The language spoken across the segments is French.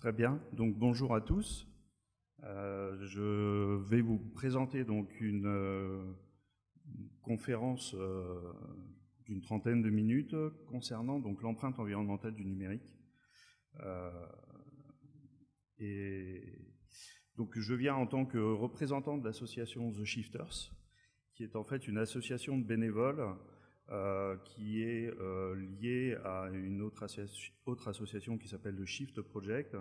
Très bien, donc bonjour à tous. Euh, je vais vous présenter donc une, euh, conférence euh, d'une trentaine de minutes concernant donc l'empreinte environnementale du numérique. et donc je viens en tant que représentant de l'association The Shifters, qui est en fait une association de bénévoles qui est liée à une autre, autre association qui s'appelle le Shift Project,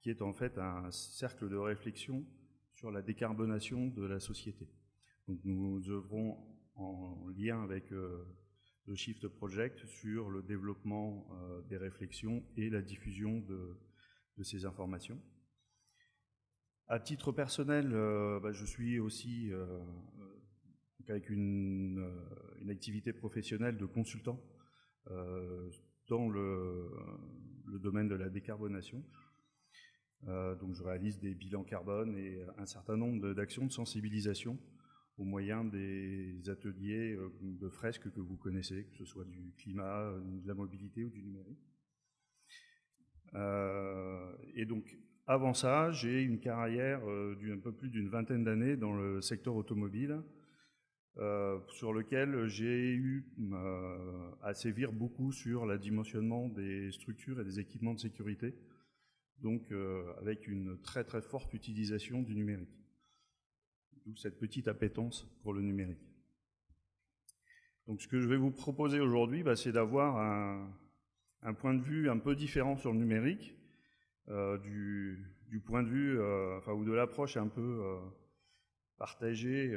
qui est en fait un cercle de réflexion sur la décarbonation de la société. Donc nous œuvrons en lien avec euh, le Shift Project sur le développement euh, des réflexions et la diffusion de, ces informations. À titre personnel, euh, bah, je suis aussi avec une, activité professionnelle de consultant dans le, domaine de la décarbonation. Euh, donc je réalise des bilans carbone et un certain nombre d'actions de sensibilisation au moyen des ateliers euh, de fresques que vous connaissez, que ce soit du climat, euh, de la mobilité ou du numérique. et donc, avant ça, j'ai une carrière d'un peu plus d'une vingtaine d'années dans le secteur automobile, sur lequel j'ai eu à sévir beaucoup sur le dimensionnement des structures et des équipements de sécurité, donc euh, avec une très très forte utilisation du numérique. D'où cette petite appétence pour le numérique. Donc ce que je vais vous proposer aujourd'hui, bah, c'est d'avoir un, point de vue un peu différent sur le numérique, euh, du, point de vue, euh, enfin, ou de l'approche un peu partagée,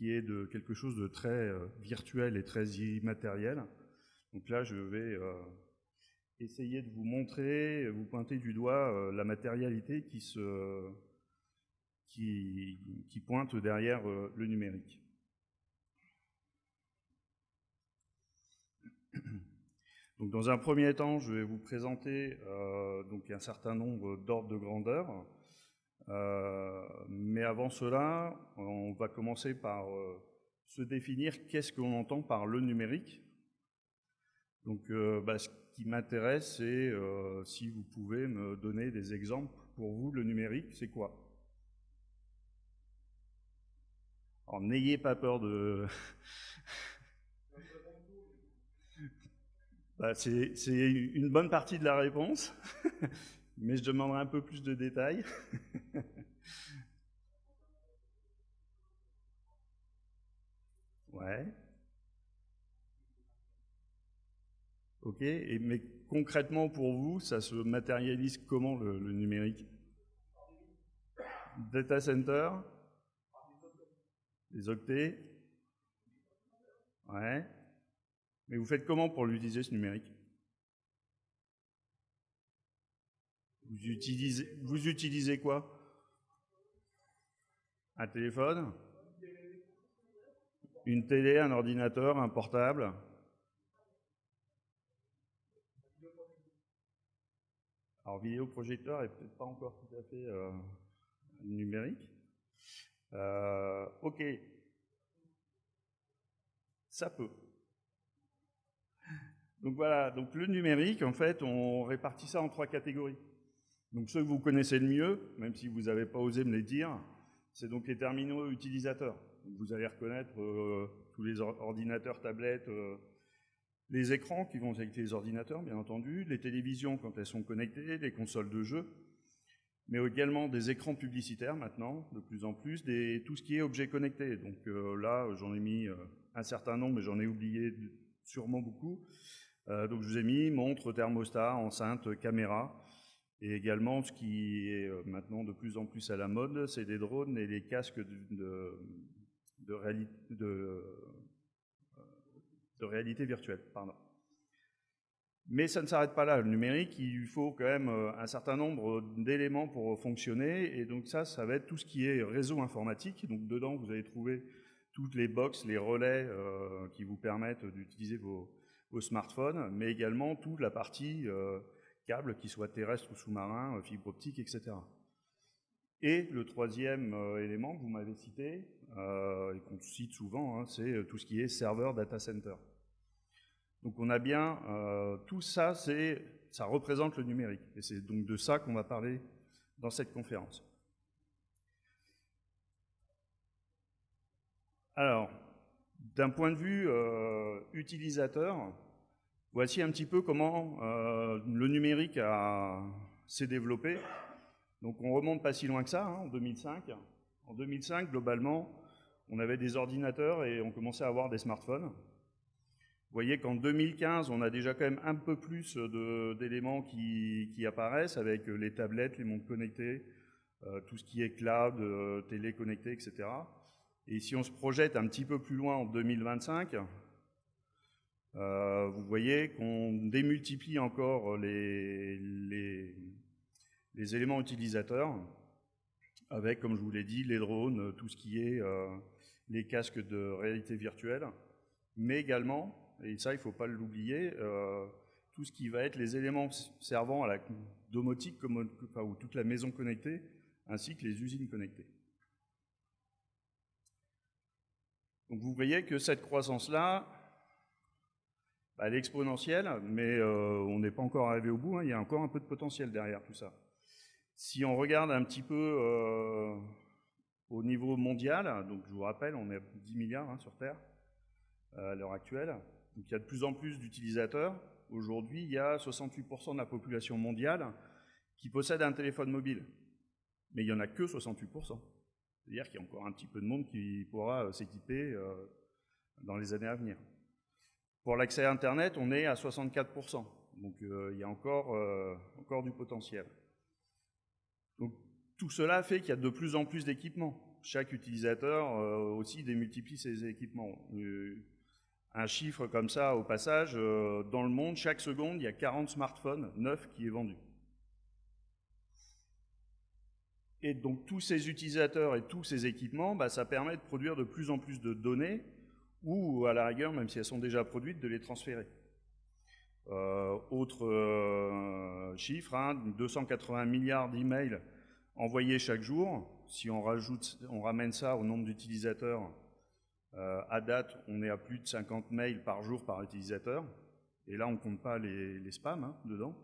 qui est de quelque chose de très virtuel et très immatériel. Donc là, je vais essayer de vous montrer, vous pointer du doigt euh, la matérialité qui, se, qui, pointe derrière euh, le numérique. Donc, dans un premier temps, je vais vous présenter euh, donc un certain nombre d'ordres de grandeur. Mais avant cela, on va commencer par se définir qu'est-ce qu'on entend par le numérique. Donc, bah, qui m'intéresse, c'est euh, si vous pouvez me donner des exemples. Pour vous, le numérique, c'est quoi? Alors, n'ayez pas peur de... bah, c'est une bonne partie de la réponse, mais je demanderai un peu plus de détails. ouais. Ok, et, mais concrètement pour vous, ça se matérialise comment le, numérique? Data center? Les octets? Ouais. Mais vous faites comment pour l'utiliser ce numérique? Vous utilisez, quoi? Un téléphone? Une télé, un ordinateur, un portable? Alors, vidéoprojecteur est peut-être pas encore tout à fait euh, numérique. Euh, ok. Ça peut. Donc voilà, donc le numérique, en fait, on répartit ça en trois catégories. Donc ceux que vous connaissez le mieux, même si vous n'avez pas osé me les dire, c'est donc les terminaux utilisateurs. vous allez reconnaître euh, tous les ordinateurs, tablettes, les écrans qui vont avec les ordinateurs, bien entendu, les télévisions quand elles sont connectées, les consoles de jeux, mais également des écrans publicitaires maintenant, de plus en plus, tout ce qui est objet connecté. Donc euh, là, j'en ai mis euh, un certain nombre, mais j'en ai oublié sûrement beaucoup. Euh, donc je vous ai mis montre, thermostat, enceinte, caméra, et également ce qui est maintenant de plus en plus à la mode, c'est les drones et les casques de, de, réalité, virtuelle. Mais ça ne s'arrête pas là. Le numérique, il faut quand même euh, un certain nombre d'éléments pour fonctionner. Et donc ça, ça va être tout ce qui est réseau informatique. Donc dedans, vous allez trouver toutes les box, les relais euh, qui vous permettent d'utiliser vos, smartphones, mais également toute la partie euh, câble, qui soit terrestre ou sous-marin, fibre optique, etc. Et le troisième élément que vous m'avez cité, et qu'on cite souvent, hein, c'est tout ce qui est serveur data center. Donc on a bien, euh, tout ça ça représente le numérique. Et c'est donc de ça qu'on va parler dans cette conférence. Alors, d'un point de vue euh, utilisateur, voici un petit peu comment euh, le numérique s'est développé. Donc on remonte pas si loin que ça, hein, en 2005. En 2005, globalement, on avait des ordinateurs et on commençait à avoir des smartphones. Vous voyez qu'en 2015, on a déjà quand même un peu plus d'éléments qui, apparaissent avec les tablettes, les montres connectées, euh, tout ce qui est cloud, télé connectée, etc. Et si on se projette un petit peu plus loin en 2025, euh, vous voyez qu'on démultiplie encore les, éléments utilisateurs avec, comme je vous l'ai dit, les drones, tout ce qui est euh, les casques de réalité virtuelle, mais également, et ça il ne faut pas l'oublier, euh, tout ce qui va être les éléments servant à la domotique, ou toute la maison connectée, ainsi que les usines connectées. Donc vous voyez que cette croissance-là, elle est exponentielle, mais euh, on n'est pas encore arrivé au bout, hein. il y a encore un peu de potentiel derrière tout ça. Si on regarde un petit peu euh, au niveau mondial, donc je vous rappelle, on est à 10 milliards hein, sur Terre euh, à l'heure actuelle, donc il y a de plus en plus d'utilisateurs. Aujourd'hui, il y a 68% de la population mondiale qui possède un téléphone mobile, mais il n'y en a que 68%. C'est-à-dire qu'il y a encore un petit peu de monde qui pourra s'équiper dans les années à venir. Pour l'accès à Internet, on est à 64%. Donc euh, il y a encore, encore du potentiel. Tout cela fait qu'il y a de plus en plus d'équipements. Chaque utilisateur aussi démultiplie ses équipements. un chiffre comme ça, au passage, dans le monde, chaque seconde, il y a 40 smartphones neufs qui est vendu. Et donc tous ces utilisateurs et tous ces équipements, bah, ça permet de produire de plus en plus de données ou à la rigueur, même si elles sont déjà produites, de les transférer. Euh, autre euh, chiffre, 280 hein, milliards d'emails envoyés chaque jour. Si on, rajoute, on ramène ça au nombre d'utilisateurs, euh, à date, on est à plus de 50 mails par jour par utilisateur. Et là, on ne compte pas les, spams hein, dedans.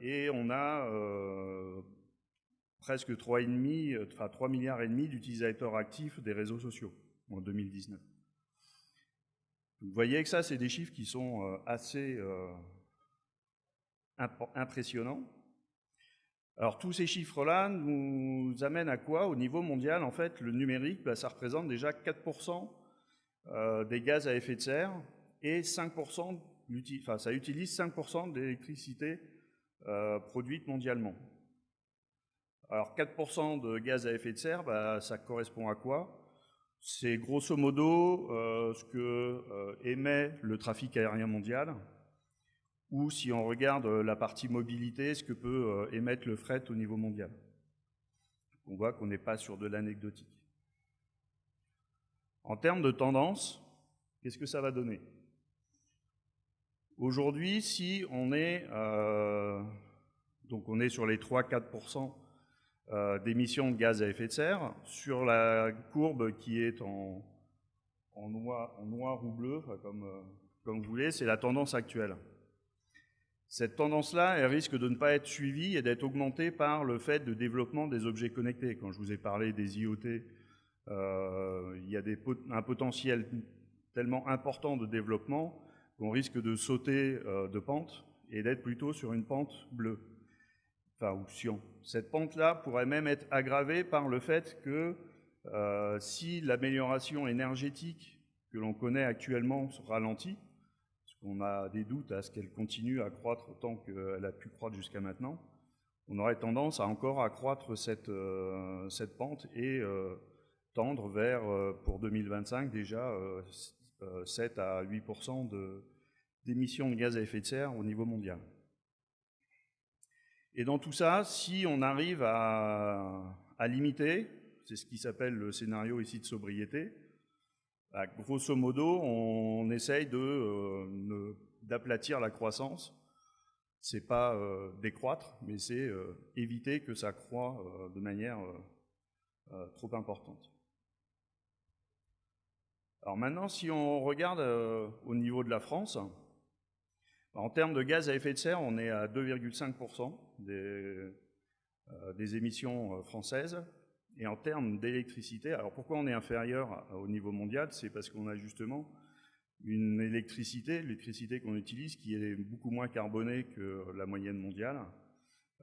Et on a presque 3,5, enfin 3 milliards et demi d'utilisateurs actifs des réseaux sociaux en 2019. Vous voyez que ça, c'est des chiffres qui sont euh, assez impressionnants. Alors tous ces chiffres-là nous amènent à quoi? Au niveau mondial, en fait, le numérique, bah, ça représente déjà 4% des gaz à effet de serre et 5% ça utilise 5% d'électricité euh, produite mondialement. Alors 4% de gaz à effet de serre, bah, ça correspond à quoi? C'est grosso modo euh, ce que euh, émet le trafic aérien mondial, ou si on regarde la partie mobilité, ce que peut émettre le fret au niveau mondial. On voit qu'on n'est pas sur de l'anecdotique. En termes de tendance, qu'est-ce que ça va donner? Aujourd'hui, si on est, euh, donc on est sur les 3-4% euh, d'émissions de gaz à effet de serre, sur la courbe qui est en, noir, ou bleu, comme, euh, comme vous voulez, c'est la tendance actuelle. Cette tendance-là, risque de ne pas être suivie et d'être augmentée par le fait de développement des objets connectés. Quand je vous ai parlé des IoT, il y a un potentiel tellement important de développement on risque de sauter euh, de pente et d'être plutôt sur une pente bleue, Cette pente-là pourrait même être aggravée par le fait que euh, si l'amélioration énergétique que l'on connaît actuellement se ralentit, parce qu'on a des doutes à ce qu'elle continue à croître autant qu'elle a pu croître jusqu'à maintenant, on aurait tendance à encore accroître cette, euh, pente et tendre vers, pour 2025 déjà, 7 à 8 de, d'émissions de gaz à effet de serre au niveau mondial. Et dans tout ça, si on arrive à, limiter, c'est ce qui s'appelle le scénario ici de sobriété, bah, grosso modo, on essaye euh, d'aplatir la croissance. C'est pas euh, décroître, mais c'est euh, éviter que ça croît de manière trop importante. Alors maintenant, si on regarde au niveau de la France, En termes de gaz à effet de serre, on est à 2,5% des, des, émissions françaises. Et en termes d'électricité, alors pourquoi on est inférieur au niveau mondial? C'est parce qu'on a justement une électricité, l'électricité qu'on utilise, qui est beaucoup moins carbonée que la moyenne mondiale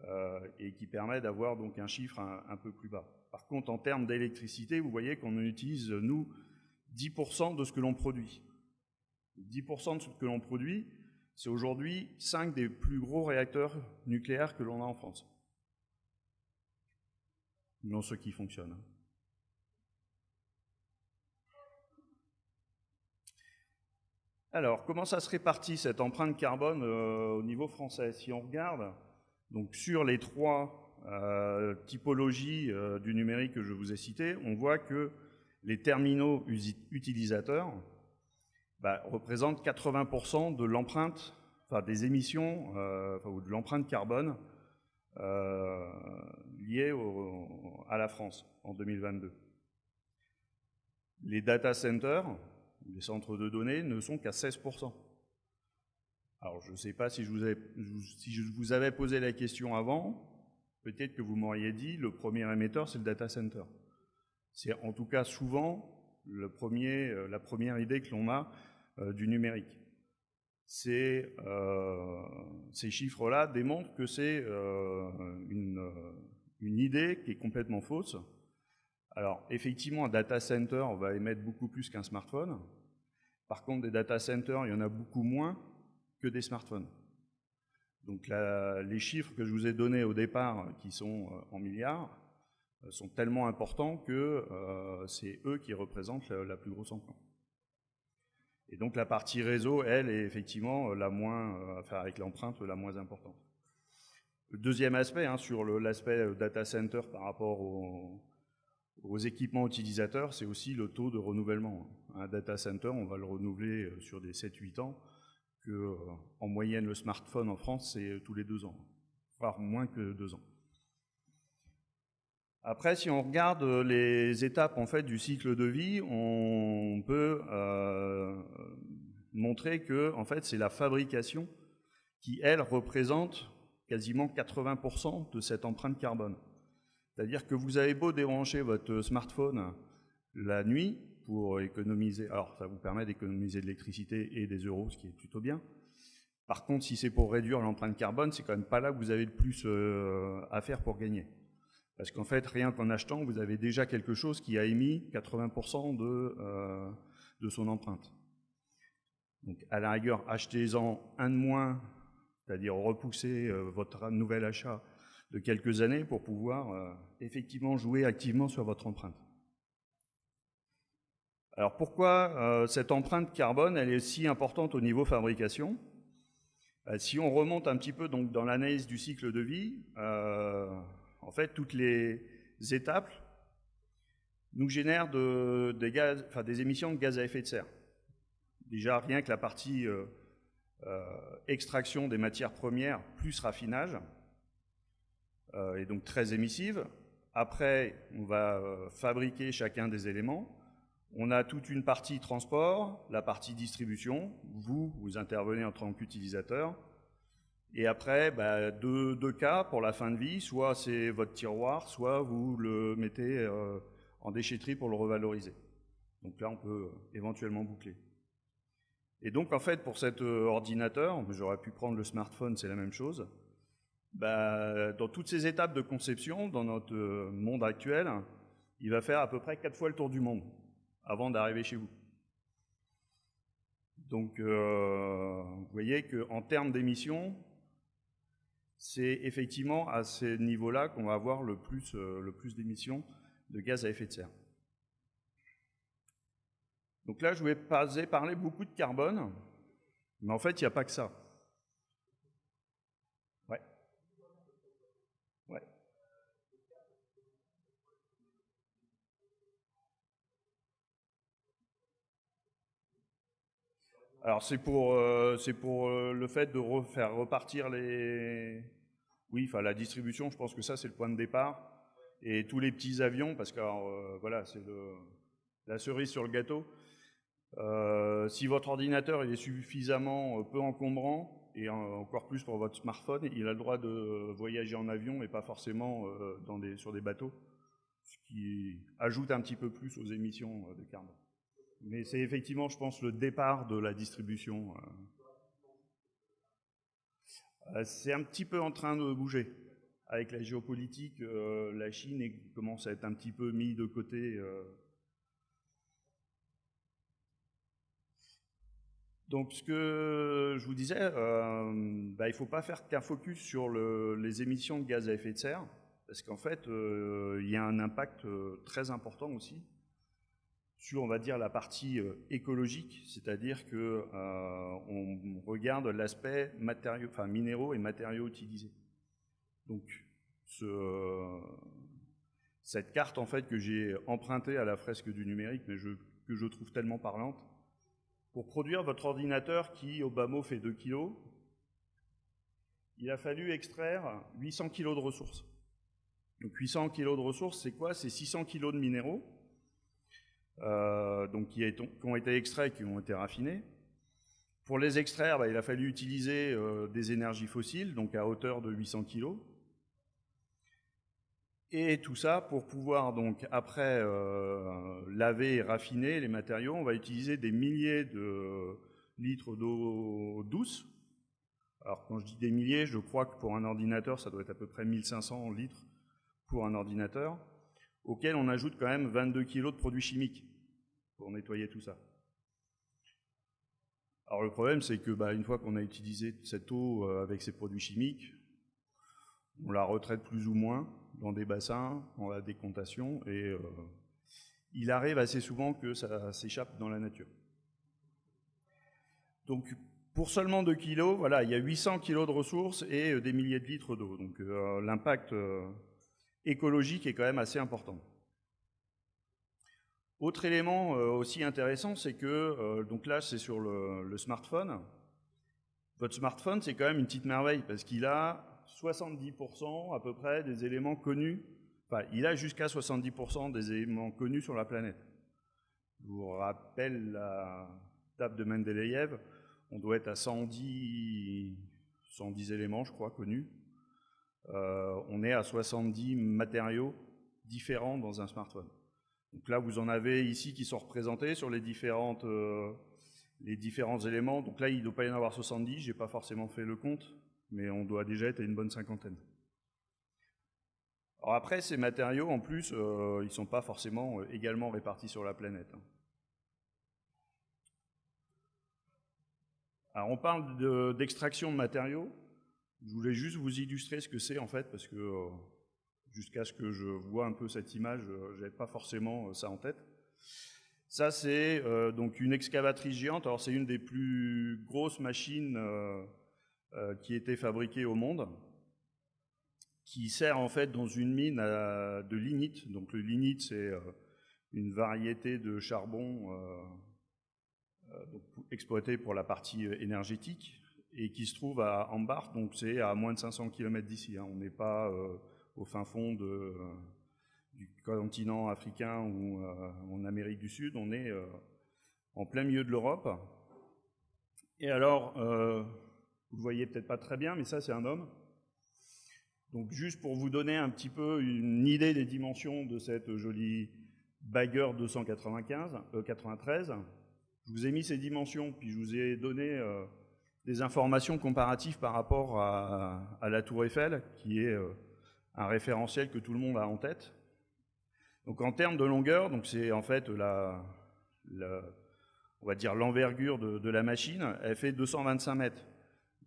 euh, et qui permet d'avoir donc un chiffre un, peu plus bas. Par contre, en termes d'électricité, vous voyez qu'on utilise, nous, 10% de ce que l'on produit. 10% de ce que l'on produit, c'est aujourd'hui 5 des plus gros réacteurs nucléaires que l'on a en France. Non ceux qui fonctionnent. Hein. Alors, comment ça se répartit cette empreinte carbone euh, au niveau français? Si on regarde donc, sur les trois euh, typologies euh, du numérique que je vous ai citées, on voit que les terminaux utilisateurs bah, représentent 80% de l'empreinte, enfin des émissions, ou de l'empreinte carbone liée à la France en 2022. Les data centers, les centres de données ne sont qu'à 16%. Alors, je ne sais pas si je, vous avais, posé la question avant, peut-être que vous m'auriez dit le premier émetteur, c'est le data center. C'est en tout cas souvent euh, la première idée que l'on a euh, du numérique. Euh, ces chiffres-là démontrent que c'est une, une, idée qui est complètement fausse. Alors, effectivement, un data center va émettre beaucoup plus qu'un smartphone, par contre, des data centers, il y en a beaucoup moins que des smartphones. Donc les chiffres que je vous ai donnés au départ, qui sont euh, en milliards, euh, sont tellement importants que euh, c'est eux qui représentent la, plus grosse empreinte. Et donc la partie réseau, elle, est effectivement la moins, enfin avec l'empreinte la moins importante. Le deuxième aspect, hein, sur l'aspect data center par rapport au, aux équipements utilisateurs, c'est aussi le taux de renouvellement. Un data center, on va le renouveler euh, sur des 7-8 ans, que euh, en moyenne le smartphone en France, c'est euh, tous les deux ans, voire moins que deux ans. Après, si on regarde les étapes en fait du cycle de vie, on peut montrer que en fait c'est la fabrication qui elle représente quasiment 80% de cette empreinte carbone. C'est-à-dire que vous avez beau débrancher votre smartphone la nuit pour économiser, alors ça vous permet d'économiser de l'électricité et des euros, ce qui est plutôt bien. Par contre, si c'est pour réduire l'empreinte carbone, c'est quand même pas là que vous avez le plus euh, à faire pour gagner. Parce qu'en fait, rien qu'en achetant, vous avez déjà quelque chose qui a émis 80% de, euh, de son empreinte. Donc à la rigueur, achetez-en un de moins, c'est-à-dire repoussez euh, votre nouvel achat de quelques années pour pouvoir euh, effectivement jouer activement sur votre empreinte. Alors pourquoi cette empreinte carbone elle est si importante au niveau fabrication? Si on remonte un petit peu donc, dans l'analyse du cycle de vie, en fait toutes les étapes nous génèrent des, émissions de gaz à effet de serre. Déjà rien que la partie extraction des matières premières plus raffinage, euh, et donc très émissive. Après, on va euh, fabriquer chacun des éléments. On a toute une partie transport, la partie distribution. Vous, vous intervenez en tant qu'utilisateur. Et après, bah, deux, cas pour la fin de vie. Soit c'est votre tiroir, soit vous le mettez euh, en déchetterie pour le revaloriser. Donc là, on peut éventuellement boucler. Et donc, en fait, pour cet ordinateur, j'aurais pu prendre le smartphone, c'est la même chose. Bah, dans toutes ces étapes de conception, dans notre euh, monde actuel, il va faire à peu près quatre fois le tour du monde avant d'arriver chez vous. Donc, euh, vous voyez qu'en termes d'émissions, c'est effectivement à ces niveaux-là qu'on va avoir le plus, euh, le plus d'émissions de gaz à effet de serre. Donc là, je vais parler beaucoup de carbone, mais en fait, il n'y a pas que ça. Alors c'est pour, euh, pour euh, le fait de faire repartir les... Oui, enfin la distribution, je pense que ça c'est le point de départ. Et tous les petits avions, parce que euh, voilà, c'est la cerise sur le gâteau. si votre ordinateur il est suffisamment peu encombrant et encore plus pour votre smartphone, il a le droit de voyager en avion et pas forcément sur des bateaux, ce qui ajoute un petit peu plus aux émissions de carbone. Mais c'est effectivement, je pense, le départ de la distribution. C'est un petit peu en train de bouger avec la géopolitique, euh, la Chine commence à être un petit peu mis de côté. Euh. Donc, ce que je vous disais, euh, bah, il ne faut pas faire qu'un focus sur les émissions de gaz à effet de serre, parce qu'en fait, il y a un impact très important aussi sur, on va dire, la partie écologique, c'est-à-dire que on regarde l'aspect minéraux et matériaux utilisés. Donc, cette carte en fait que j'ai empruntée à la fresque du numérique, mais que je trouve tellement parlante, pour produire votre ordinateur qui, au bas mot, fait 2 kg, il a fallu extraire 800 kg de ressources. Donc 800 kg de ressources, c'est quoi? C'est 600 kg de minéraux, euh, donc qui, ont été extraits, qui ont été raffinés. Pour les extraire, bah, il a fallu utiliser euh, des énergies fossiles, donc à hauteur de 800 kg. Et tout ça pour pouvoir donc après euh, laver et raffiner les matériaux, on va utiliser des milliers de litres d'eau douce. Alors quand je dis des milliers, je crois que pour un ordinateur, ça doit être à peu près 1500 litres pour un ordinateur, auquel on ajoute quand même 22 kg de produits chimiques pour nettoyer tout ça. Alors le problème, c'est que bah, une fois qu'on a utilisé cette eau euh, avec ces produits chimiques, on la retraite plus ou moins, dans des bassins, en la décontation, et euh, il arrive assez souvent que ça s'échappe dans la nature. Donc pour seulement 2 kilos, voilà, il y a 800 kilos de ressources et euh, des milliers de litres d'eau. Donc l'impact écologique est quand même assez important. Autre élément aussi intéressant, c'est que, donc là c'est sur le smartphone, votre smartphone c'est quand même une petite merveille parce qu'il a 70% à peu près des éléments connus, enfin il a jusqu'à 70% des éléments connus sur la planète. Je vous rappelle la table de Mendeleïev, on doit être à 110, 110 éléments je crois connus. Euh, on est à 70 matériaux différents dans un smartphone. Donc là vous en avez ici qui sont représentés sur les différentes... Euh, les différents éléments. Donc là, il ne doit pas y en avoir 70, je n'ai pas forcément fait le compte mais on doit déjà être à une bonne cinquantaine. Alors après, ces matériaux, en plus, euh, ils ne sont pas forcément euh, également répartis sur la planète. Hein. Alors on parle d'extraction de, matériaux. Je voulais juste vous illustrer ce que c'est en fait, parce que jusqu'à ce que je vois un peu cette image, je n'avais pas forcément ça en tête. Ça, c'est donc une excavatrice géante. Alors c'est une des plus grosses machines euh, qui était fabriqué au monde, qui sert en fait dans une mine de lignite. Donc le lignite, c'est euh, une variété de charbon euh, exploité pour la partie énergétique et qui se trouve à Ambar, donc c'est à moins de 500 km d'ici. Hein. On n'est pas au fin fond du continent africain ou en Amérique du Sud, on est en plein milieu de l'Europe. Et alors, vous le voyez peut-être pas très bien, mais ça, c'est un homme. Donc, juste pour vous donner un petit peu une idée des dimensions de cette jolie Bagger 295, 93, je vous ai mis ces dimensions, puis je vous ai donné euh, des informations comparatives par rapport à, la Tour Eiffel, qui est euh, un référentiel que tout le monde a en tête. Donc, en termes de longueur, c'est en fait la, on va dire l'envergure de, de la machine, elle fait 225 mètres.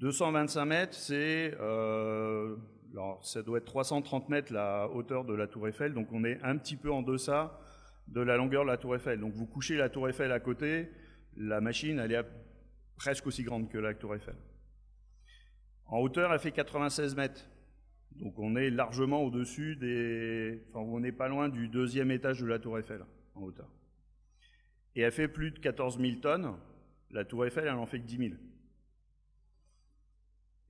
225 mètres, c'est, euh, ça doit être 330 mètres la hauteur de la tour Eiffel, donc on est un petit peu en deçà de la longueur de la tour Eiffel. Donc vous couchez la tour Eiffel à côté, la machine, elle est presque aussi grande que la tour Eiffel. En hauteur, elle fait 96 mètres. Donc on est largement au-dessus des... Enfin, on n'est pas loin du deuxième étage de la tour Eiffel, en hauteur. Et elle fait plus de 14 000 tonnes. La tour Eiffel, elle en fait que 10 000.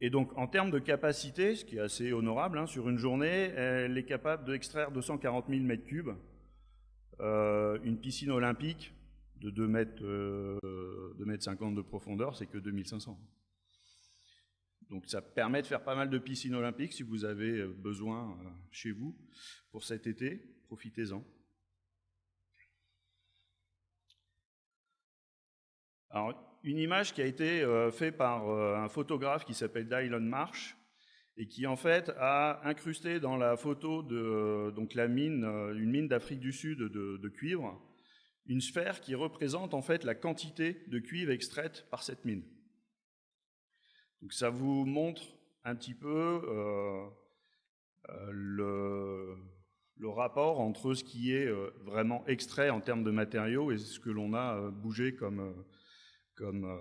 Et donc, en termes de capacité, ce qui est assez honorable, hein, sur une journée, elle est capable d'extraire 240 000 mètres cubes. Euh, une piscine olympique de 2 mètres, 2 euh, 50 de profondeur, c'est que 2500. Donc ça permet de faire pas mal de piscines olympiques si vous avez besoin chez vous pour cet été. Profitez-en. Alors, une image qui a été faite par un photographe qui s'appelle Dylan Marsh et qui en fait a incrusté dans la photo de donc la mine, une mine d'Afrique du Sud de, cuivre, une sphère qui représente en fait la quantité de cuivre extraite par cette mine. Donc ça vous montre un petit peu euh, euh, le, rapport entre ce qui est euh, vraiment extrait en termes de matériaux et ce que l'on a bougé comme, comme,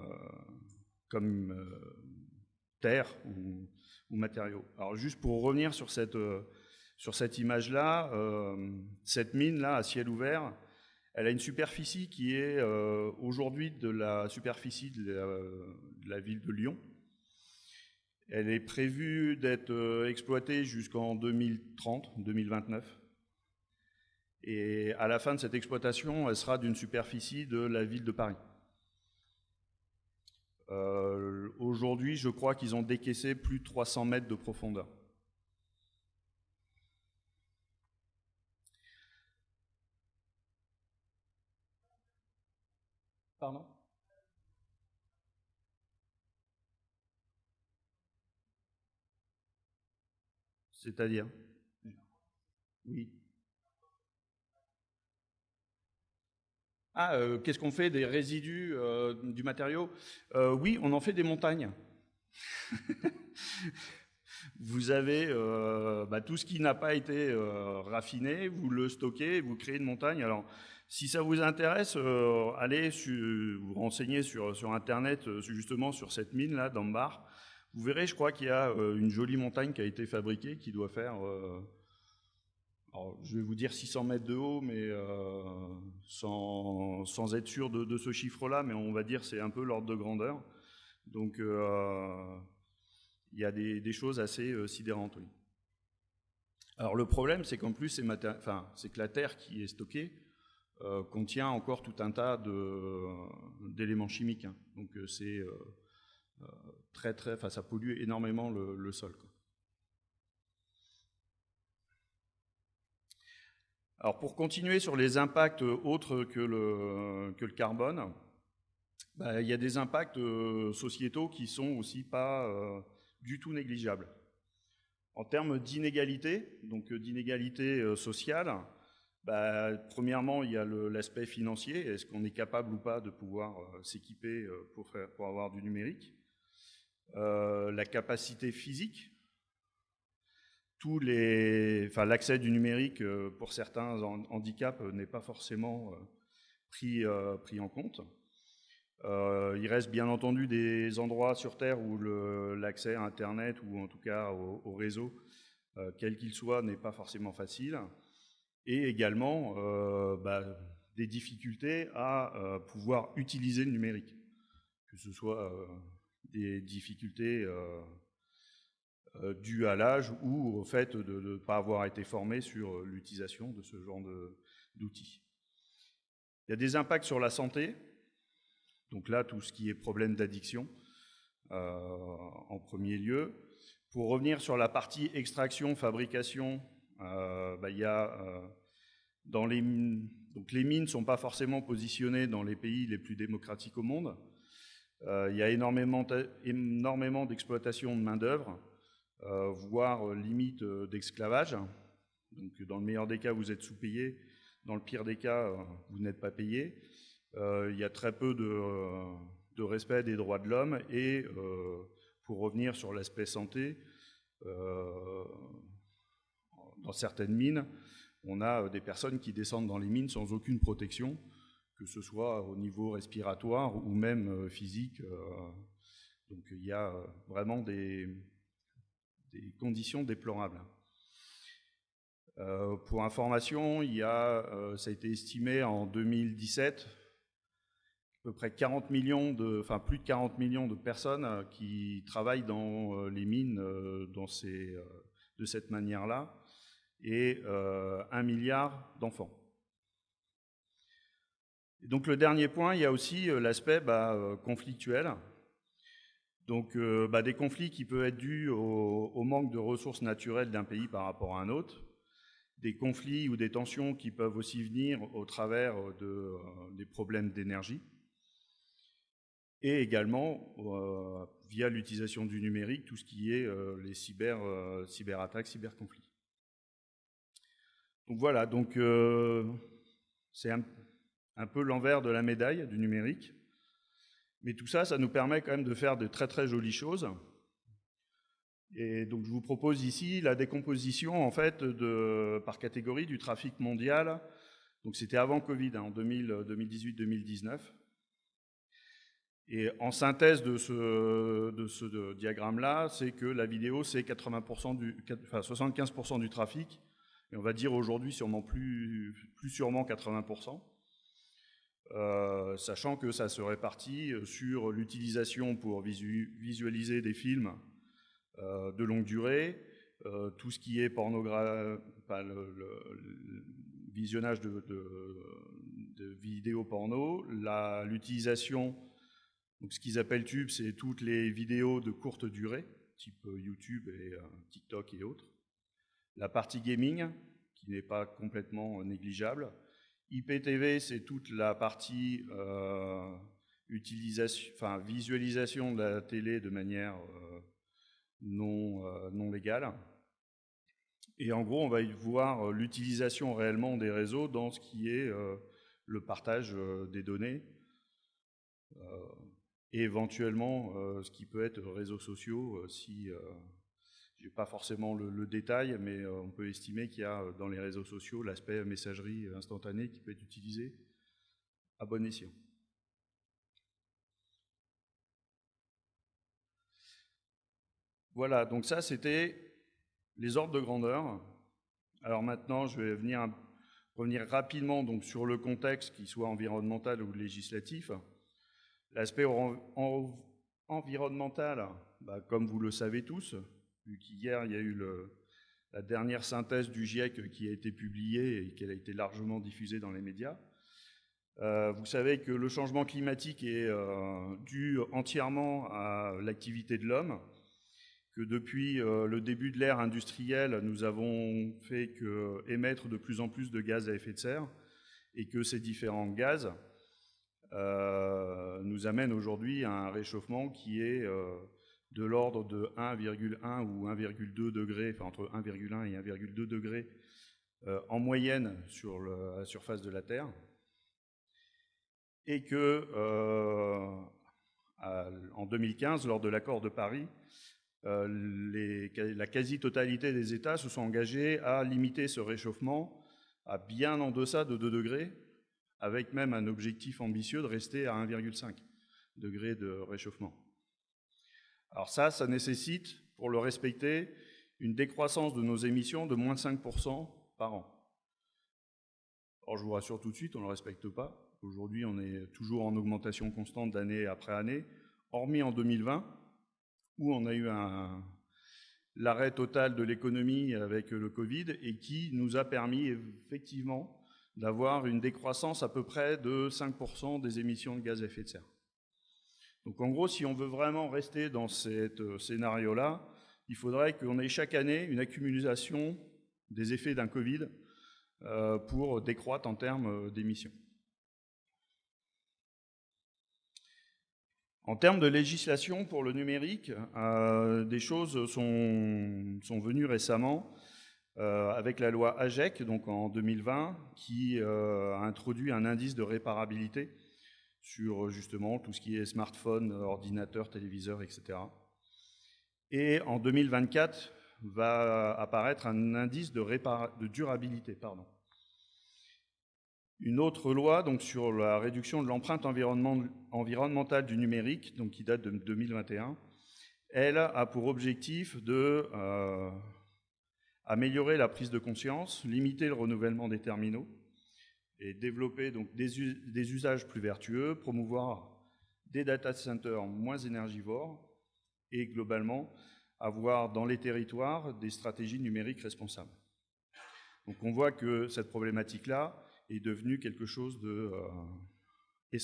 terre ou, matériaux. Alors juste pour revenir sur cette, sur cette image-là, cette mine-là à ciel ouvert, elle a une superficie qui est aujourd'hui de la superficie de la, ville de Lyon. Elle est prévue d'être exploitée jusqu'en 2030, 2029. Et à la fin de cette exploitation, elle sera d'une superficie de la ville de Paris. Euh, aujourd'hui, je crois qu'ils ont décaissé plus de 300 mètres de profondeur. C'est-à-dire? Oui. Ah, euh, qu'est-ce qu'on fait des résidus euh, du matériau? Euh, Oui, on en fait des montagnes. vous avez bah, tout ce qui n'a pas été raffiné, vous le stockez, vous créez une montagne. Alors, si ça vous intéresse, allez vous renseigner sur, sur Internet justement sur cette mine-là, d'Ambar. Vous verrez, je crois qu'il y a une jolie montagne qui a été fabriquée, qui doit faire je vais vous dire 600 mètres de haut, mais euh, sans, être sûr de, ce chiffre-là, mais on va dire c'est un peu l'ordre de grandeur. Donc, euh, il y a des, choses assez euh, sidérantes. Alors, le problème, c'est qu'en plus, c'est que la terre qui est stockée contient encore tout un tas d'éléments chimiques. Hein. Donc, c'est très, très, ça pollue énormément le, sol. Alors pour continuer sur les impacts autres que le, carbone, bah, il y a des impacts euh, sociétaux qui sont aussi pas euh, du tout négligeables. En termes d'inégalité, donc euh, d'inégalité sociale, bah, premièrement, il y a l'aspect financier. Est-ce qu'on est capable ou pas de pouvoir s'équiper pour, pour, avoir du numérique? La capacité physique, les, enfin, l'accès du numérique euh, pour certains handicaps euh, n'est pas forcément euh, pris, pris en compte. il reste bien entendu des endroits sur Terre où l'accès à Internet ou en tout cas au, réseau, quel qu'il soit, n'est pas forcément facile. Et également bah, des difficultés à pouvoir utiliser le numérique, que ce soit des difficultés euh, dû à l'âge ou au fait de ne pas avoir été formé sur euh, l'utilisation de ce genre d'outils. Il y a des impacts sur la santé, donc là, tout ce qui est problème d'addiction euh, en premier lieu. Pour revenir sur la partie extraction, fabrication, bah, y a donc les mines ne sont pas forcément positionnées dans les pays les plus démocratiques au monde. Il y a énormément, d'exploitation de main-d'œuvre euh, voire euh, limite euh, d'esclavage. Donc, dans le meilleur des cas, vous êtes sous-payé. Dans le pire des cas, vous n'êtes pas payé. il y a très peu de, respect des droits de l'homme. Et pour revenir sur l'aspect santé, dans certaines mines, on a des personnes qui descendent dans les mines sans aucune protection, que ce soit au niveau respiratoire ou même physique. Donc il y a vraiment des, conditions déplorables. Euh, pour information, il y a, euh, ça a été estimé en 2017, à peu près 40 millions de, enfin plus de 40 millions de personnes euh, qui travaillent dans les mines dans ces, de cette manière-là, et un milliard d'enfants. Donc le dernier point, il y a aussi l'aspect bah, conflictuel. Donc euh, bah, des conflits qui peuvent être dus au, manque de ressources naturelles d'un pays par rapport à un autre, des conflits ou des tensions qui peuvent aussi venir au travers de, euh, des problèmes d'énergie, et également euh, via l'utilisation du numérique, tout ce qui est les cyber, cyberattaques, cyberconflits. Donc voilà, donc c'est un, un peu l'envers de la médaille du numérique. Mais tout ça, ça nous permet quand même de faire de très très jolies choses. Et donc je vous propose ici la décomposition en fait par catégorie du trafic mondial. Donc c'était avant Covid, hein, en 2018-2019. Et en synthèse de ce, de ce diagramme-là, c'est que la vidéo, c'est 80% du, enfin 75% du trafic, et on va dire aujourd'hui sûrement plus, plus sûrement 80%. Euh, sachant que ça se répartit euh, sur l'utilisation pour visualiser des films euh, de longue durée, tout ce qui est le, visionnage de, vidéos porno, l'utilisation, ce qu'ils appellent tube, c'est toutes les vidéos de courte durée, type YouTube et TikTok et autres. La partie gaming, qui n'est pas complètement négligeable, IPTV, c'est toute la partie euh, utilisation, visualisation de la télé de manière euh, non, euh, non légale. Et en gros, on va voir l'utilisation réellement des réseaux dans ce qui est le partage des données et éventuellement ce qui peut être réseaux sociaux si je n'ai pas forcément le, détail, mais euh, on peut estimer qu'il y a euh, dans les réseaux sociaux l'aspect messagerie instantanée qui peut être utilisé à bon escient. Voilà, donc ça c'était les ordres de grandeur. Alors maintenant, je vais venir revenir rapidement donc, sur le contexte, qu'il soit environnemental ou législatif. L'aspect environnemental, bah, comme vous le savez tous, vu qu'hier, il y a eu la dernière synthèse du GIEC qui a été publiée et qui a été largement diffusée dans les médias. Euh, vous savez que le changement climatique est euh, dû entièrement à l'activité de l'homme, que depuis euh, le début de l'ère industrielle, nous avons fait que émettre de plus en plus de gaz à effet de serre et que ces différents gaz nous amènent aujourd'hui à un réchauffement qui est de l'ordre de 1,1 ou 1,2 degrés, enfin entre 1,1 et 1,2 degrés euh, en moyenne sur la surface de la Terre, et que euh, en 2015, lors de l'accord de Paris, euh, la quasi-totalité des États se sont engagés à limiter ce réchauffement à bien en deçà de 2 degrés, avec même un objectif ambitieux de rester à 1,5 degrés de réchauffement. Alors ça, ça nécessite, pour le respecter, une décroissance de nos émissions de moins de 5% par an. Alors je vous rassure tout de suite, on ne le respecte pas. Aujourd'hui, on est toujours en augmentation constante d'année après année, hormis en 2020, où on a eu l'arrêt total de l'économie avec le Covid et qui nous a permis effectivement d'avoir une décroissance à peu près de 5% des émissions de gaz à effet de serre. Donc en gros, si on veut vraiment rester dans ce euh, scénario-là, il faudrait qu'on ait chaque année une accumulation des effets d'un Covid euh, pour décroître en termes euh, d'émissions. En termes de législation pour le numérique, des choses sont, sont venues récemment avec la loi AGEC, donc en 2020, qui a introduit un indice de réparabilité sur justement tout ce qui est smartphone, ordinateur, téléviseur, etc. Et en 2024 va apparaître un indice de, de durabilité. Pardon. Une autre loi donc, sur la réduction de l'empreinte environnementale du numérique, donc, qui date de 2021, elle a pour objectif de euh, améliorer la prise de conscience, limiter le renouvellement des terminaux, et développer donc des, usages plus vertueux, promouvoir des data centers moins énergivores et globalement avoir dans les territoires des stratégies numériques responsables. Donc on voit que cette problématique-là est devenue quelque chose de euh,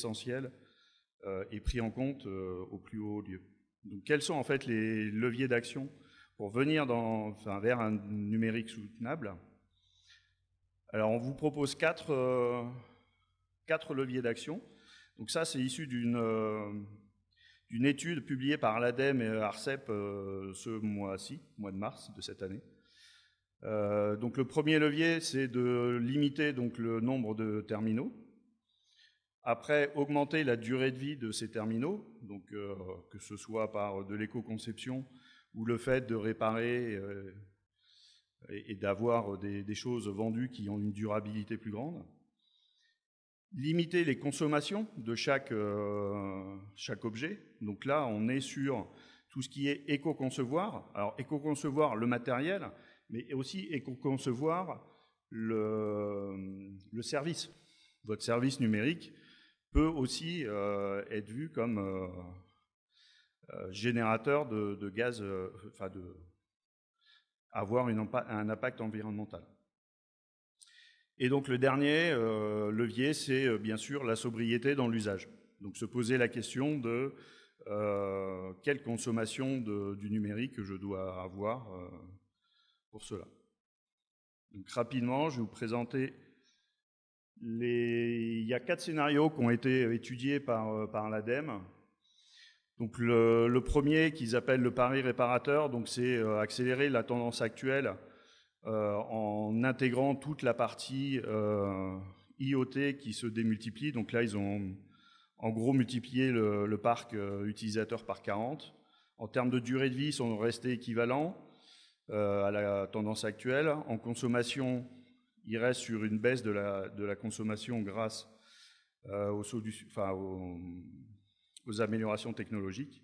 euh, et pris en compte euh, au plus haut lieu. Donc, quels sont en fait les leviers d'action pour venir vers un numérique soutenable? Alors, on vous propose quatre, euh, quatre leviers d'action. Donc ça, c'est issu d'une euh, étude publiée par l'ADEME et ARCEP euh, ce mois-ci, mois de mars de cette année. donc le premier levier, c'est de limiter donc, le nombre de terminaux. Après, augmenter la durée de vie de ces terminaux, donc que ce soit par de l'éco-conception ou le fait de réparer et, d'avoir des, choses vendues qui ont une durabilité plus grande. Limiter les consommations de chaque, euh, chaque objet. Donc là, on est sur tout ce qui est éco-concevoir. Alors, éco-concevoir le matériel, mais aussi éco-concevoir le, service. Votre service numérique peut aussi euh, être vu comme euh, générateur de, gaz, avoir un impact environnemental. Et donc le dernier euh, levier, c'est bien sûr la sobriété dans l'usage. Donc se poser la question de quelle consommation du numérique je dois avoir pour cela. Donc rapidement, je vais vous présenter les... Il y a quatre scénarios qui ont été étudiés par l'ADEME. Donc le, premier qu'ils appellent le pari réparateur, donc c'est euh, accélérer la tendance actuelle euh, en intégrant toute la partie euh, IoT qui se démultiplie. Donc là, ils ont en gros multiplié le, parc utilisateur par 40. En termes de durée de vie, ils sont restés équivalents à la tendance actuelle. En consommation, ils restent sur une baisse de la, consommation grâce aux, enfin, aux aux améliorations technologiques.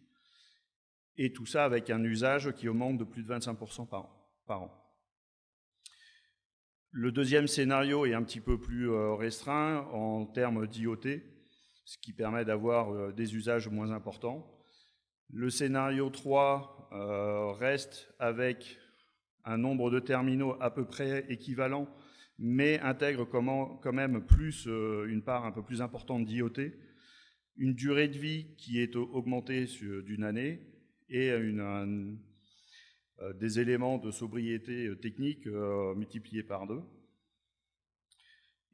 Et tout ça avec un usage qui augmente de plus de 25% par an. Le deuxième scénario est un petit peu plus euh, restreint en termes d'IoT, ce qui permet d'avoir euh, des usages moins importants. Le scénario 3 euh, reste avec un nombre de terminaux à peu près équivalent, mais intègre quand même plus une part un peu plus importante d'IoT, une durée de vie qui est augmentée d'une année et euh, des éléments de sobriété euh, technique euh, multipliés par deux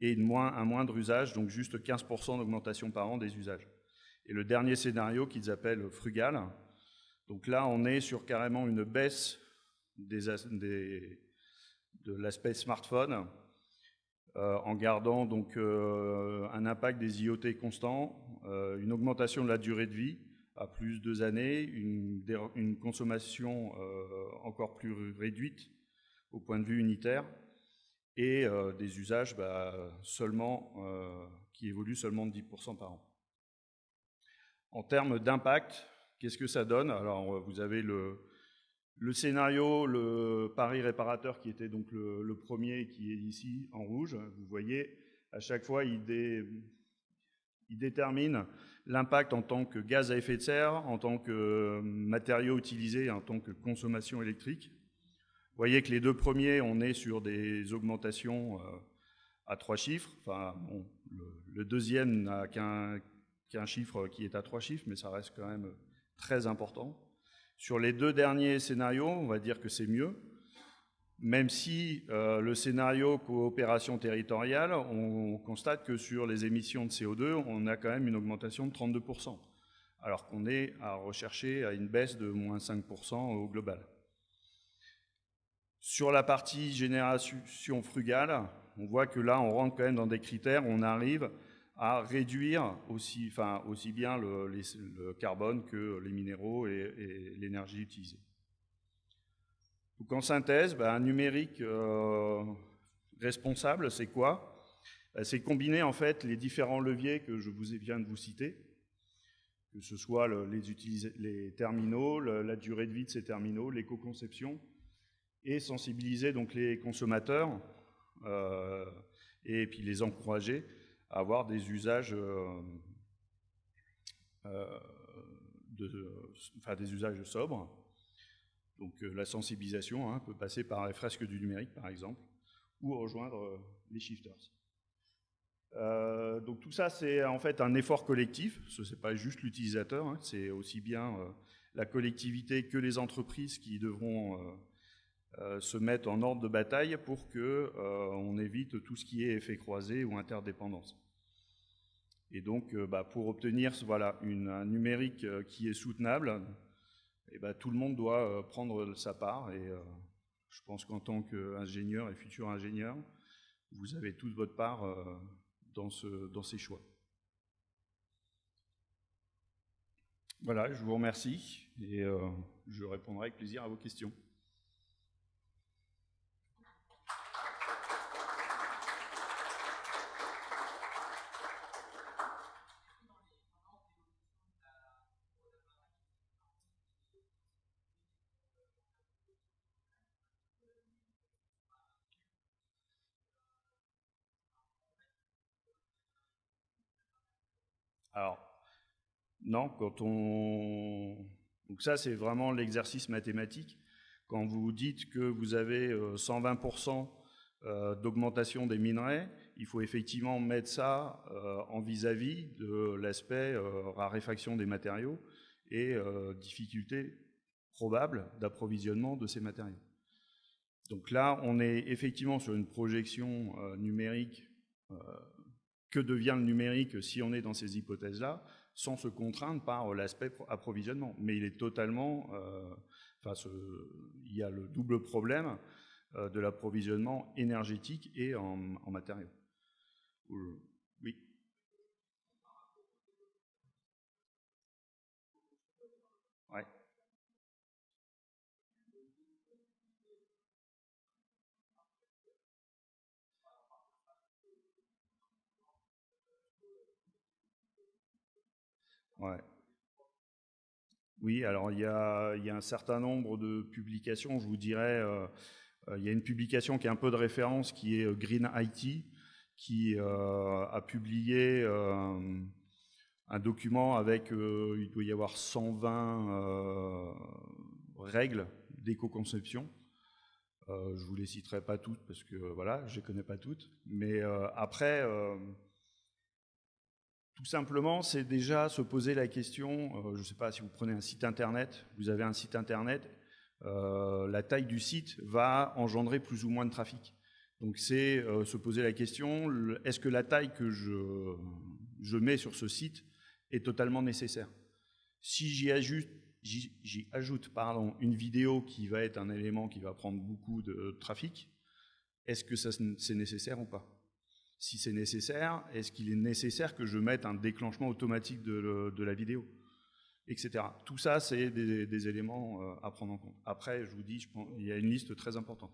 et moins, un moindre usage, donc juste 15% d'augmentation par an des usages. Et le dernier scénario qu'ils appellent frugal, donc là on est sur carrément une baisse de l'aspect smartphone en gardant donc euh, un impact des IoT constant, euh, une augmentation de la durée de vie à plus de deux années, une, consommation encore plus réduite au point de vue unitaire et des usages bah, seulement, qui évoluent seulement de 10% par an. En termes d'impact, qu'est-ce que ça donne? Alors, vous avez le, le scénario, le pari réparateur qui était donc le, premier qui est ici en rouge, vous voyez, à chaque fois il, détermine l'impact en tant que gaz à effet de serre, en tant que matériau utilisé, en tant que consommation électrique. Vous voyez que les deux premiers, on est sur des augmentations euh, à trois chiffres. Enfin, le, deuxième n'a qu'un chiffre qui est à trois chiffres, mais ça reste quand même très important. Sur les deux derniers scénarios, on va dire que c'est mieux, même si euh, le scénario coopération territoriale, on constate que sur les émissions de CO2, on a quand même une augmentation de 32%, alors qu'on est à rechercher à une baisse de moins 5% au global. Sur la partie génération frugale, on voit que là, on rentre quand même dans des critères, on arrive à réduire aussi, enfin, aussi bien le, carbone que les minéraux et, l'énergie utilisée. Donc en synthèse, ben, un numérique euh, responsable, c'est quoi? Ben, C'est combiner en fait les différents leviers que je vous viens de vous citer, que ce soit les, terminaux, la durée de vie de ces terminaux, l'éco-conception, et sensibiliser donc les consommateurs euh, et puis les encourager avoir des usages, euh, euh, de, enfin, des usages sobres. Donc euh, la sensibilisation hein, peut passer par les fresques du numérique, par exemple, ou rejoindre les shifters. donc tout ça, c'est en fait un effort collectif. Ce n'est pas juste l'utilisateur, hein, c'est aussi bien la collectivité que les entreprises qui devront se mettre en ordre de bataille pour qu'on évite tout ce qui est effet croisé ou interdépendance. Et donc, bah, pour obtenir voilà, un numérique qui est soutenable, eh bah, tout le monde doit prendre sa part. Et je pense qu'en tant qu'ingénieur et futur ingénieur, vous avez toute votre part dans ces choix. Voilà, je vous remercie et je répondrai avec plaisir à vos questions. Alors, non, quand on... Donc ça, c'est vraiment l'exercice mathématique. Quand vous dites que vous avez 120% euh, euh, d'augmentation des minerais, il faut effectivement mettre ça euh, en vis-à-vis de l'aspect raréfaction des matériaux et difficulté probable d'approvisionnement de ces matériaux. Donc là, on est effectivement sur une projection numérique que devient le numérique si on est dans ces hypothèses-là, sans se contraindre par l'aspect approvisionnement. Mais il est totalement, euh, enfin, il y a le double problème euh, de l'approvisionnement énergétique et en, matériaux. Oui. Ouais. Oui, alors il y, a, un certain nombre de publications, je vous dirais, euh, euh, il y a une publication qui est un peu de référence qui est euh, Green IT, qui a publié un document avec, il doit y avoir 120 règles d'éco-conception. je ne vous les citerai pas toutes parce que voilà, je ne les connais pas toutes. Mais après, tout simplement, c'est déjà se poser la question, euh, je ne sais pas si vous prenez un site internet, vous avez un site internet, euh, la taille du site va engendrer plus ou moins de trafic. Donc c'est euh, se poser la question, est-ce que la taille que je, mets sur ce site est totalement nécessaire? Si j'y ajoute, ajoute une vidéo qui va être un élément qui va prendre beaucoup de trafic, est-ce que c'est nécessaire ou pas? Si c'est nécessaire, est-ce qu'il est nécessaire que je mette un déclenchement automatique de, la vidéo Etc. Tout ça, c'est des, éléments euh, à prendre en compte. Après, je vous dis, il y a une liste très importante.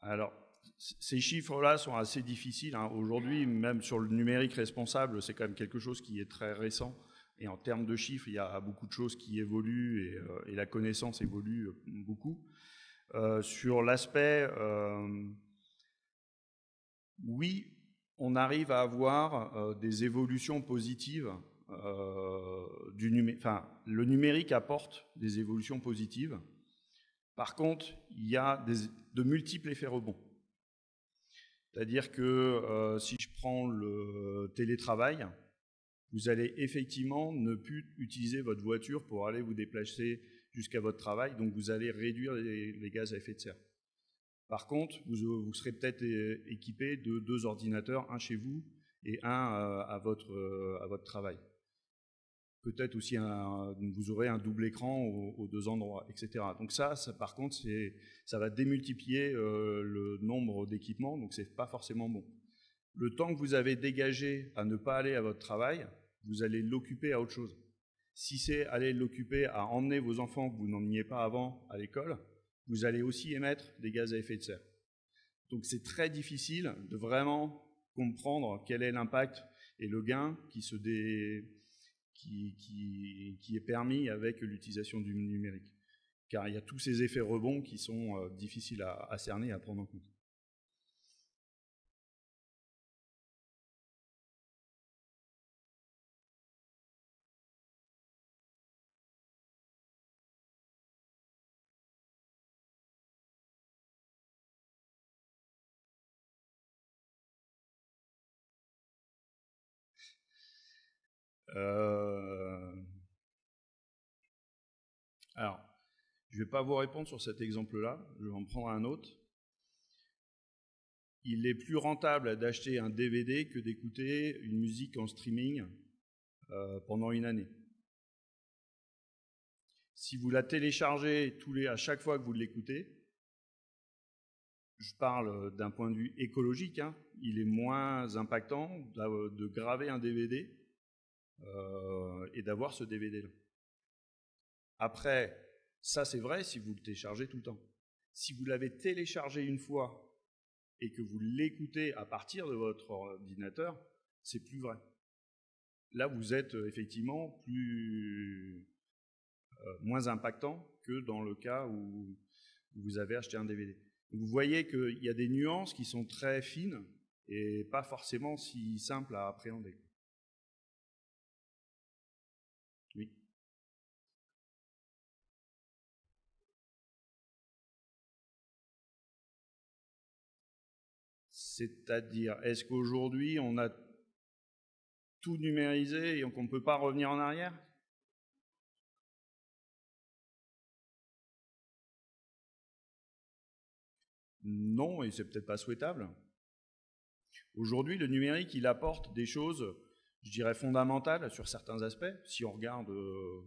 Alors, ces chiffres-là sont assez difficiles. Hein. Aujourd'hui, même sur le numérique responsable, c'est quand même quelque chose qui est très récent. Et en termes de chiffres, il y a beaucoup de choses qui évoluent et, euh, la connaissance évolue euh, beaucoup. Euh, sur l'aspect, oui, on arrive à avoir des évolutions positives. le numérique apporte des évolutions positives. Par contre, il y a de multiples effets rebonds. C'est-à-dire que euh, si je prends le télétravail, vous allez effectivement ne plus utiliser votre voiture pour aller vous déplacer jusqu'à votre travail, donc vous allez réduire les, gaz à effet de serre. Par contre, vous, serez peut-être équipé de deux ordinateurs, un chez vous et un euh, euh, à votre travail peut-être aussi vous aurez un double écran aux, deux endroits, etc. Donc ça, par contre, ça va démultiplier euh, le nombre d'équipements, donc c'est pas forcément bon. Le temps que vous avez dégagé à ne pas aller à votre travail, vous allez l'occuper à autre chose. Si c'est aller l'occuper à emmener vos enfants que vous n'emmeniez pas avant à l'école, vous allez aussi émettre des gaz à effet de serre. Donc c'est très difficile de vraiment comprendre quel est l'impact et le gain qui se, dé, qui, est permis avec l'utilisation du numérique. Car il y a tous ces effets rebonds qui sont euh, difficiles à cerner et à prendre en compte. Euh, alors, je ne vais pas vous répondre sur cet exemple-là, je vais en prendre un autre. Il est plus rentable d'acheter un DVD que d'écouter une musique en streaming euh, pendant une année. Si vous la téléchargez tous les, à chaque fois que vous l'écoutez, je parle d'un point de vue écologique, hein, il est moins impactant de graver un DVD euh, et d'avoir ce DVD-là. Après, ça c'est vrai si vous le téléchargez tout le temps. Si vous l'avez téléchargé une fois et que vous l'écoutez à partir de votre ordinateur, c'est plus vrai. Là, vous êtes euh, effectivement plus euh, moins impactant que dans le cas où vous avez acheté un DVD. Vous voyez qu'il y a des nuances qui sont très fines et pas forcément si simples à appréhender. C'est-à-dire, est-ce qu'aujourd'hui, on a tout numérisé et qu'on ne peut pas revenir en arrière? Non, et c'est peut-être pas souhaitable. Aujourd'hui, le numérique, il apporte des choses, je dirais, fondamentales sur certains aspects. Si on regarde, euh,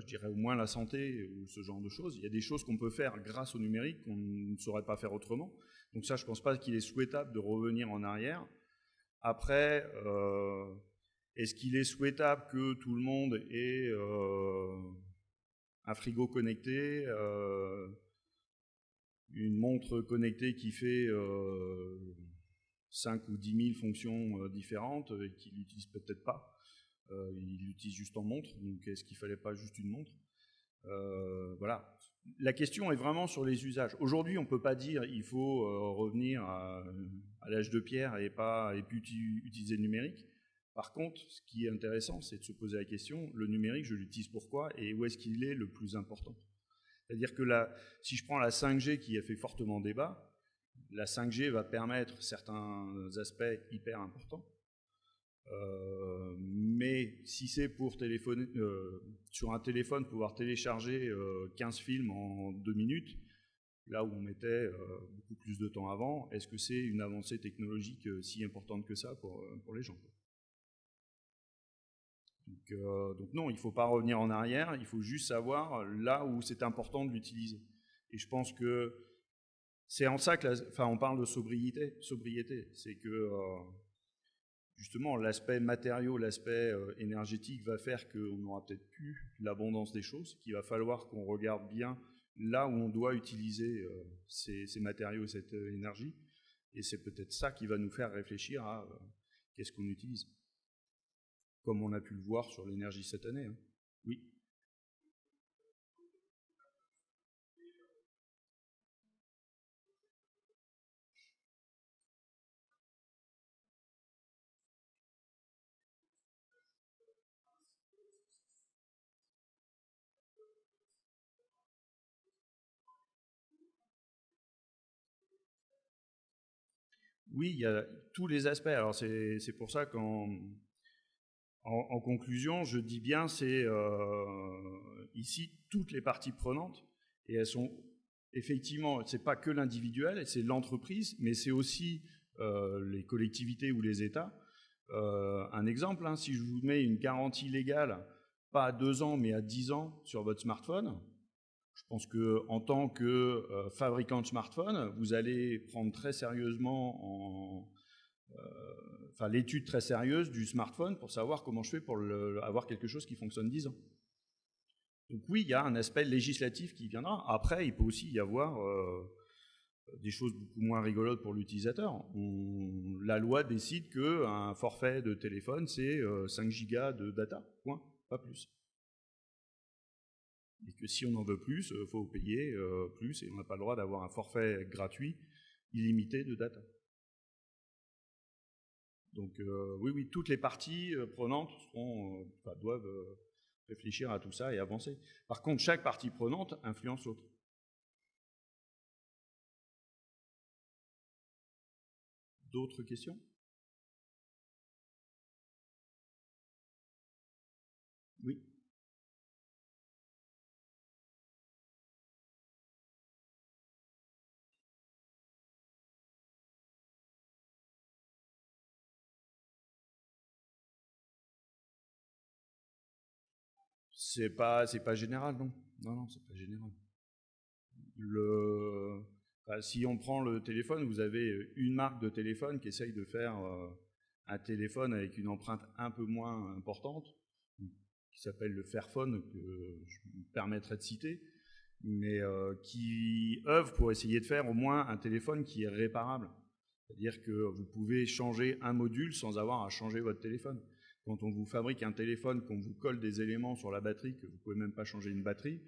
je, dirais au moins la santé ou ce genre de choses, il y a des choses qu'on peut faire grâce au numérique qu'on ne saurait pas faire autrement. Donc ça, je ne pense pas qu'il est souhaitable de revenir en arrière. Après, euh, est-ce qu'il est souhaitable que tout le monde ait euh, un frigo connecté, euh, une montre connectée qui fait 5 ou 10 000 fonctions différentes et qu'il l'utilise peut-être pas Il l'utilise juste en montre, donc est-ce qu'il ne fallait pas juste une montre? Voilà, la question est vraiment sur les usages. Aujourd'hui, on ne peut pas dire il faut euh, revenir à, l'âge de pierre et pas utiliser le numérique. Par contre, ce qui est intéressant, c'est de se poser la question le numérique, je l'utilise pourquoi et où est-ce qu'il est le plus important? C'est-à-dire que si je prends la 5G qui a fait fortement débat, la 5G va permettre certains aspects hyper importants. Euh, mais si c'est pour téléphoner, euh, sur un téléphone pouvoir télécharger 15 euh, films en deux minutes, là où on mettait beaucoup plus de temps avant, est-ce que c'est une avancée technologique si importante que ça pour, pour les gens donc, non, il ne faut pas revenir en arrière, il faut juste savoir là où c'est important de l'utiliser. Et je pense que c'est en ça que, enfin, on parle de sobriété, sobriété, c'est que justement, l'aspect matériau, l'aspect euh, énergétique va faire qu'on n'aura peut-être plus l'abondance des choses, qu'il va falloir qu'on regarde bien là où on doit utiliser euh, ces, matériaux et cette euh, énergie. Et c'est peut-être ça qui va nous faire réfléchir à qu'est-ce qu'on utilise. Comme on a pu le voir sur l'énergie cette année. Hein. Oui. Oui, il y a tous les aspects. C'est pour ça qu'en en, conclusion, je dis bien, c'est euh, ici toutes les parties prenantes, et elles sont effectivement, c'est pas que l'individuel, c'est l'entreprise, mais c'est aussi euh, les collectivités ou les États. Euh, un exemple, hein, si je vous mets une garantie légale, pas à deux ans, mais à dix ans sur votre smartphone, je pense qu'en tant que euh, fabricant de smartphone, vous allez prendre très sérieusement euh, enfin, l'étude très sérieuse du smartphone pour savoir comment je fais pour avoir quelque chose qui fonctionne 10 ans. Donc oui, il y a un aspect législatif qui viendra. Après, il peut aussi y avoir euh, des choses beaucoup moins rigolotes pour l'utilisateur. La loi décide qu'un forfait de téléphone, c'est 5 gigas de data, point, pas plus. Et que si on en veut plus, il faut payer plus et on n'a pas le droit d'avoir un forfait gratuit illimité de data. Donc euh, oui, oui, toutes les parties euh, prenantes euh, doivent réfléchir à tout ça et avancer. Par contre, chaque partie prenante influence l'autre. D'autres questions? C'est pas, c'est pas général, non. Non, non, c'est pas général. Si on prend le téléphone, vous avez une marque de téléphone qui essaye de faire euh, un téléphone avec une empreinte un peu moins importante, qui s'appelle le Fairphone, que je me permettrai de citer, mais euh, qui œuvre pour essayer de faire au moins un téléphone qui est réparable. C'est-à-dire que vous pouvez changer un module sans avoir à changer votre téléphone. Quand on vous fabrique un téléphone, qu'on vous colle des éléments sur la batterie, que vous ne pouvez même pas changer une batterie,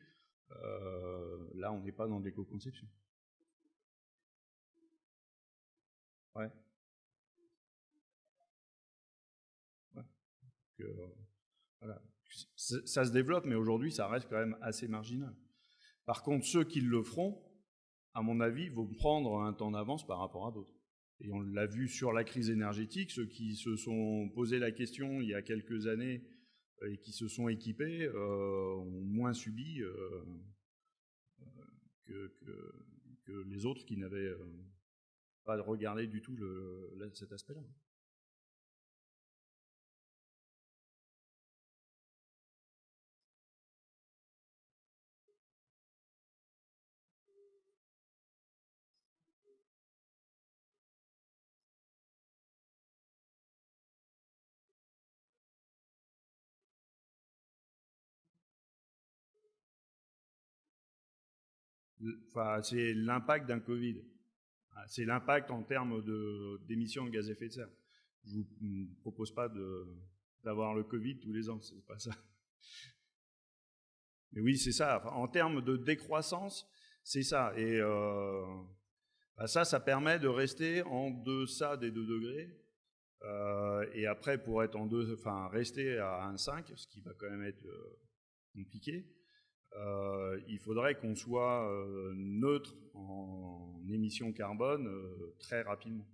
euh, là, on n'est pas dans l'éco-conception. Ouais. voilà. Ça se développe, mais aujourd'hui, ça reste quand même assez marginal. Par contre, ceux qui le feront, à mon avis, vont prendre un temps d'avance par rapport à d'autres. Et on l'a vu sur la crise énergétique, ceux qui se sont posé la question il y a quelques années euh, et qui se sont équipés euh, ont moins subi euh, que, les autres qui n'avaient pas regardé du tout cet aspect-là. C'est l'impact d'un Covid. Ah, c'est l'impact en termes d'émissions de, gaz à effet de serre. Je ne vous propose pas d'avoir le Covid tous les ans, c'est pas ça. Mais oui, c'est ça. en termes de décroissance, c'est ça. Et euh, bah, ça, ça permet de rester en deçà des 2 degrés. Euh, et après, pour être en deux, enfin, rester à 1,5, ce qui va quand même être euh, compliqué, euh, il faudrait qu'on soit euh, neutre en émissions carbone euh, très rapidement.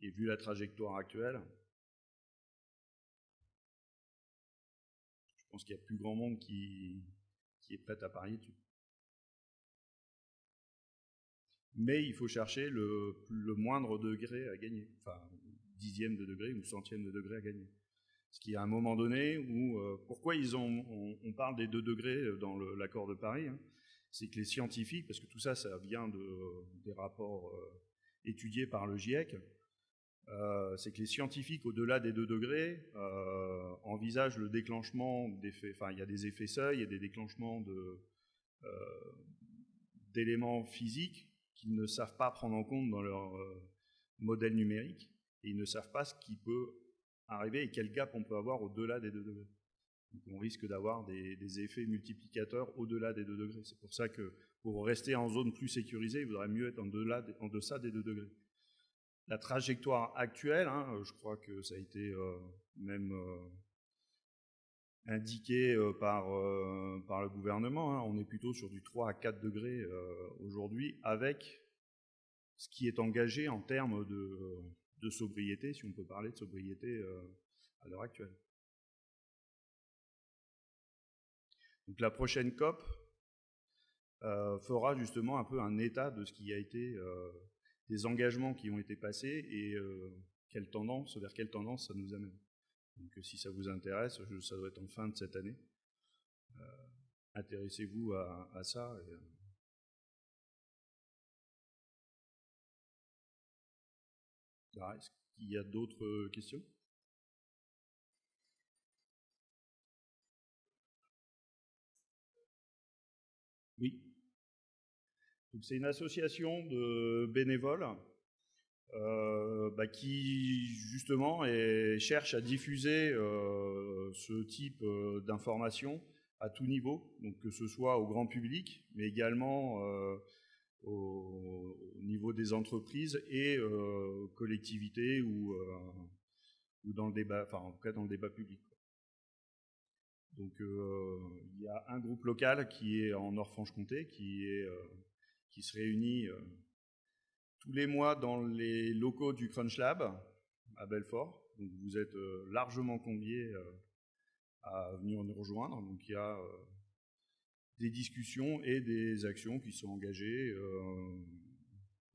Et vu la trajectoire actuelle, je pense qu'il n'y a plus grand monde qui, est prêt à parier dessus. Mais il faut chercher le, le moindre degré à gagner, enfin dixième de degré ou centième de degré à gagner. Ce qui, à un moment donné, où, euh, pourquoi ils ont, on, parle des deux degrés euh, dans l'accord de Paris, hein, c'est que les scientifiques, parce que tout ça, ça vient de, des rapports euh, étudiés par le GIEC, c'est que les scientifiques, au-delà des deux degrés, envisagent le déclenchement d'effets, enfin, il y a des effets seuils, il y a des déclenchements d'éléments physiques qu'ils ne savent pas prendre en compte dans leur modèle numérique, et ils ne savent pas ce qui peut arriver et quel gap on peut avoir au-delà des 2 degrés. On risque d'avoir des, effets multiplicateurs au-delà des 2 degrés. C'est pour ça que pour rester en zone plus sécurisée, il vaudrait mieux être en, deçà des 2 degrés. La trajectoire actuelle, hein, je crois que ça a été euh, même euh, indiqué euh, par, par le gouvernement, hein, on est plutôt sur du 3 à 4 degrés aujourd'hui avec ce qui est engagé en termes de, de sobriété, si on peut parler de sobriété euh, à l'heure actuelle. Donc la prochaine COP euh, fera justement un peu un état de ce qui a été euh, des engagements qui ont été passés et quelle tendance, vers quelle tendance ça nous amène. Donc si ça vous intéresse, ça doit être en fin de cette année. Intéressez-vous à, ça. Est-ce qu'il y a d'autres euh, questions? Oui. C'est une association de bénévoles euh, bah, qui justement cherche à diffuser euh, ce type euh, d'informations à tout niveau, donc que ce soit au grand public, mais également au, niveau des entreprises et collectivités ou, ou dans le débat, enfin en tout cas dans le débat public. Donc il y a un groupe local qui est en Nord-Franche-Comté, qui, se réunit tous les mois dans les locaux du Crunch Lab à Belfort. Donc vous êtes euh, largement conviés euh, à venir nous rejoindre. Donc il y a euh, des discussions et des actions qui sont engagées.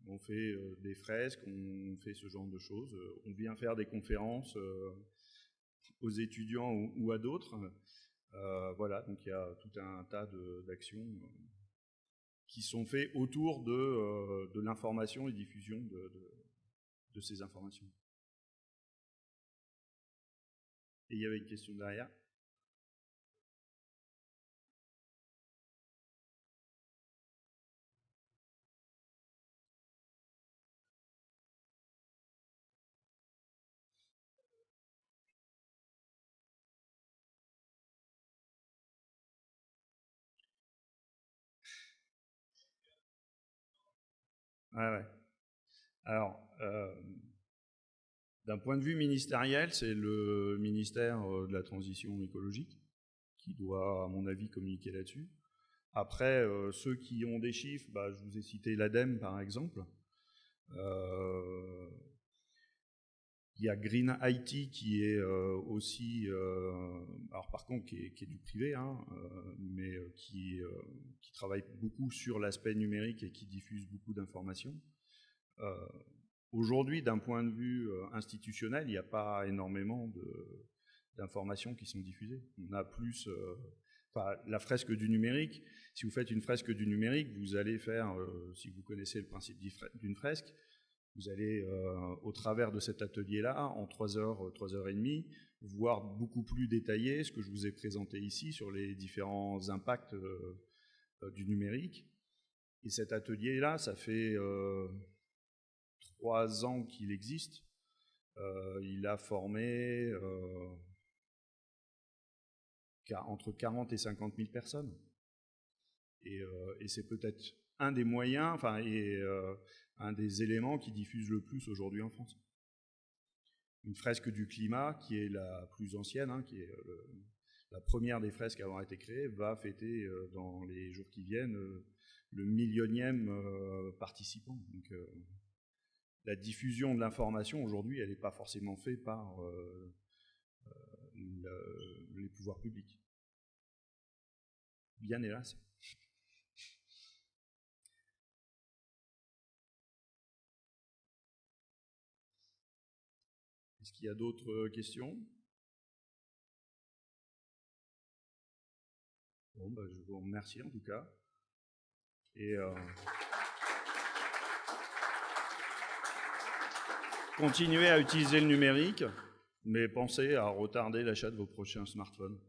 on fait des fresques, on fait ce genre de choses. On vient faire des conférences aux étudiants ou à d'autres. voilà, donc il y a tout un tas d'actions qui sont faits autour de, euh, l'information et diffusion de, ces informations. Et il y avait une question derrière? Alors, euh, d'un point de vue ministériel, c'est le ministère euh, de la Transition écologique qui doit, à mon avis, communiquer là-dessus. Après, euh, ceux qui ont des chiffres, bah, je vous ai cité l'ADEME par exemple. Il y a Green IT qui est aussi, alors par contre qui est, du privé, hein, mais qui, travaille beaucoup sur l'aspect numérique et qui diffuse beaucoup d'informations. Euh, aujourd'hui, d'un point de vue euh, institutionnel, il n'y a pas énormément d'informations qui sont diffusées. On a plus euh, la fresque du numérique, si vous faites une fresque du numérique, vous allez faire, si vous connaissez le principe d'une fresque, vous allez, au travers de cet atelier-là, en 3 heures, 3 heures et demie, voir beaucoup plus détaillé ce que je vous ai présenté ici sur les différents impacts du numérique. Et cet atelier-là, ça fait trois ans qu'il existe, euh, il a formé euh, entre 40 et 50 000 personnes. Euh, et, c'est peut-être un des moyens, enfin, et un des éléments qui diffuse le plus aujourd'hui en France. Une fresque du climat, qui est la plus ancienne, hein, qui est la première des fresques à avoir été créée, va fêter dans les jours qui viennent le millionième participant. Donc, la diffusion de l'information aujourd'hui, elle n'est pas forcément faite par euh, euh, les pouvoirs publics. Bien hélas. Qu'il y a d'autres questions? Bon, bah, je vous remercie en tout cas. Et euh, Continuez à utiliser le numérique, mais pensez à retarder l'achat de vos prochains smartphones.